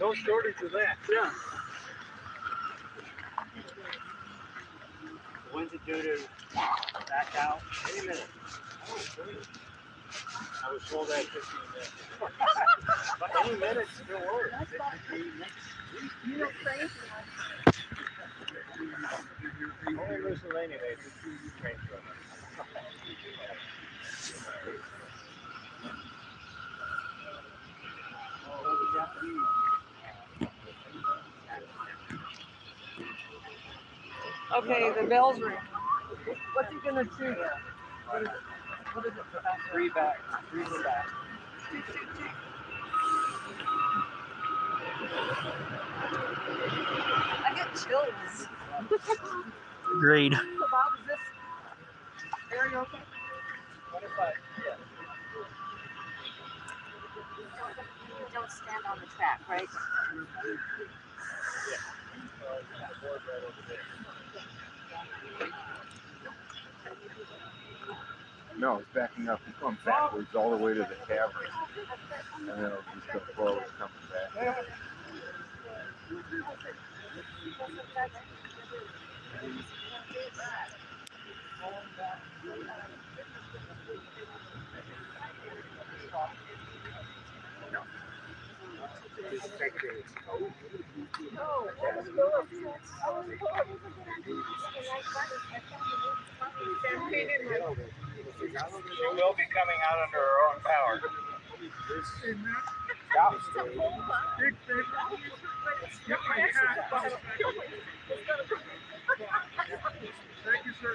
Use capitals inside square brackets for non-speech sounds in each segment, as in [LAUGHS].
No shortage of that. Yeah. When's it due to back out? Any minute. I was told that 15 minutes. [LAUGHS] but any minute still works. Okay, the bell's ring. What's he gonna do? What is it? Three back, three back. I get chills. Agreed. So Bob, is this area okay? 25, yeah. Don't stand on the track, right? No, it's backing up. It's going backwards all the way to the cavern. And then it'll just go forward coming back. She will be coming out under her own power. Thank you, sir.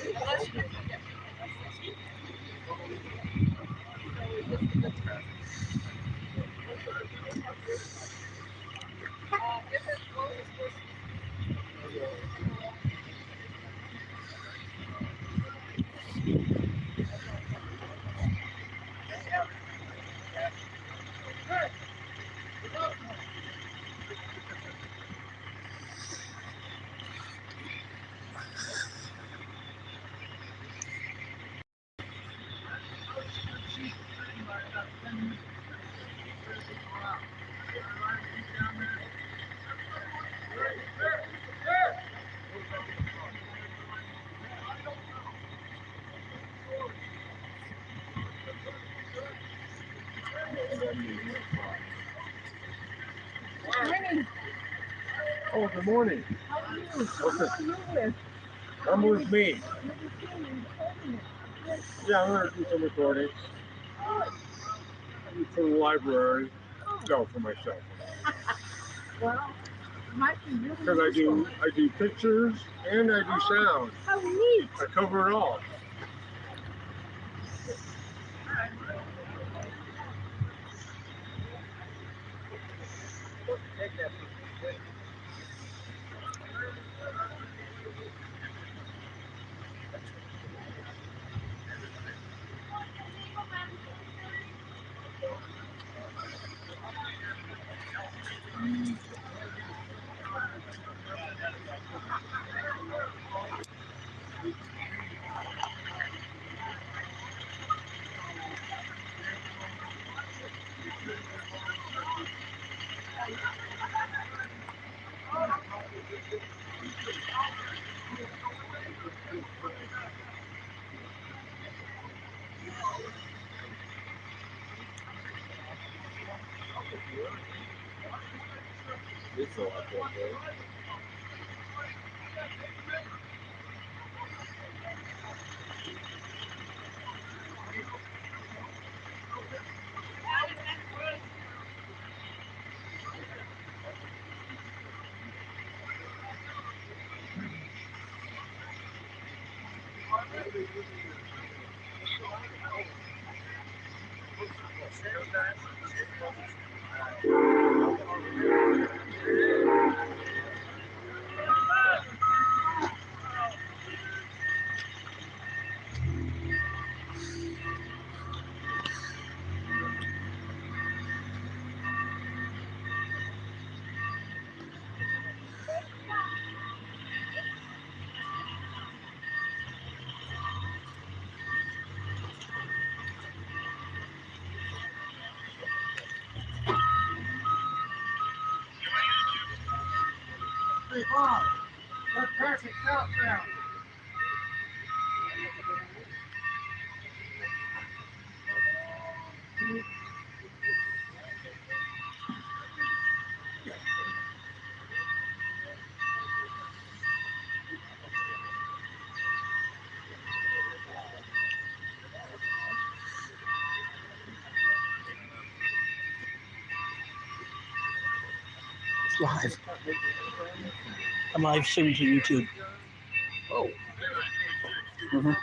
Morning. Oh, good morning. How are you? What's this? Who are you with? Come with me. You're the king, you told me. Yeah, I'm gonna do some recordings. For the library. No, for myself. Well, it might be really Because I do. I do pictures and I do sound. Oh, how neat. I cover it all. Hey, Bob. Let's pass countdown. It's live. I'm live streaming to YouTube. Oh. Mhm.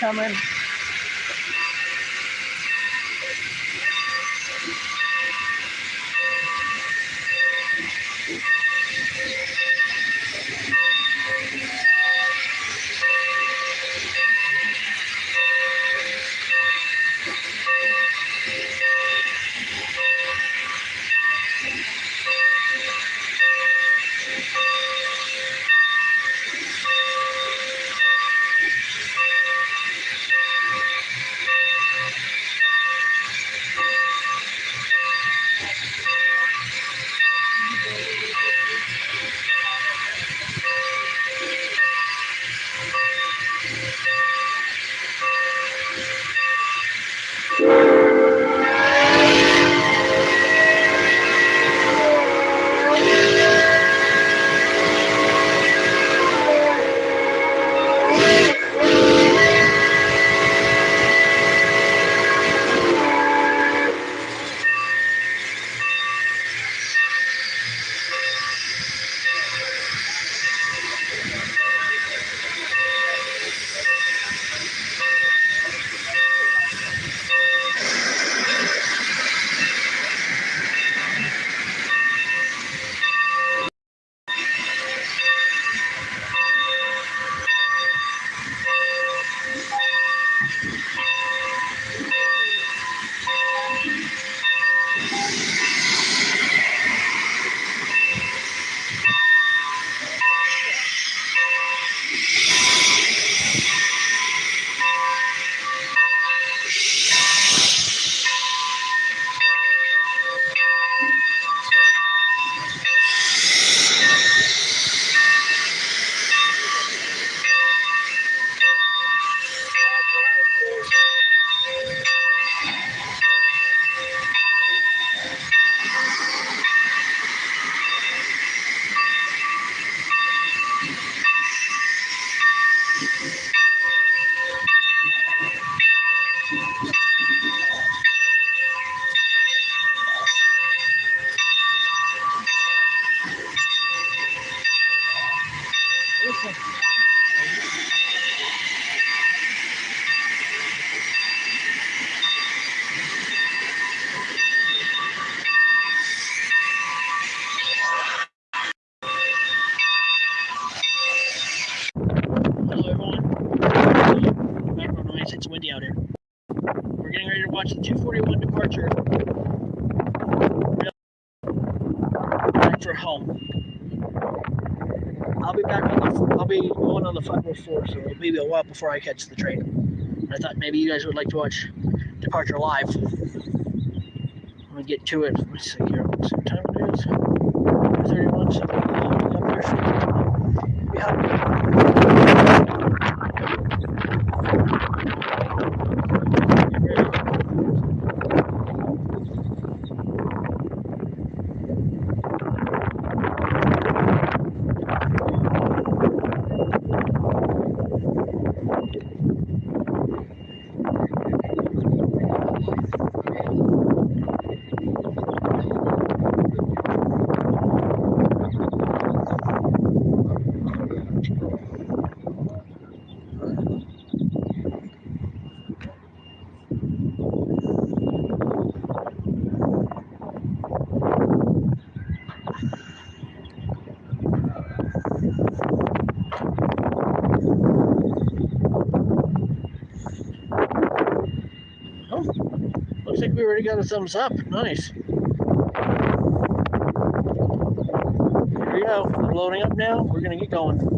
Coming. For home. I'll be back on the. I'll be going on the 504, so it'll be a while before I catch the train. I thought maybe you guys would like to watch departure live. Let me get to it. Let me see here. What time it is. 31. So up there. Already got a thumbs up. Nice. Here we go. We're loading up now. We're gonna get going.